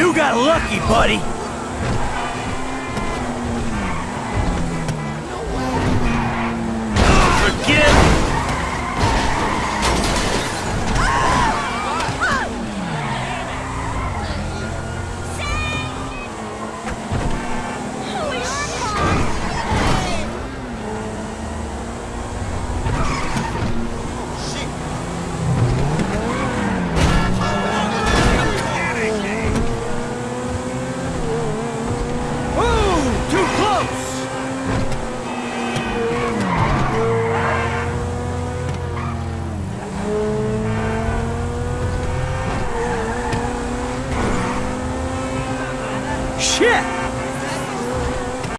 You got lucky, buddy! shit